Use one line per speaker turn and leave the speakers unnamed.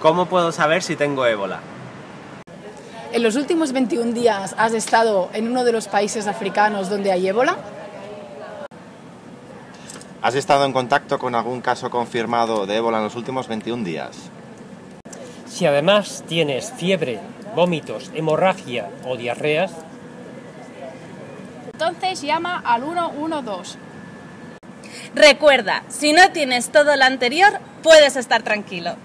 ¿Cómo puedo saber si tengo ébola?
¿En los últimos 21 días has estado en uno de los países africanos donde hay ébola?
¿Has estado en contacto con algún caso confirmado de ébola en los últimos 21 días?
Si además tienes fiebre, vómitos, hemorragia o diarreas,
entonces llama al 112.
Recuerda, si no tienes todo lo anterior, puedes estar tranquilo.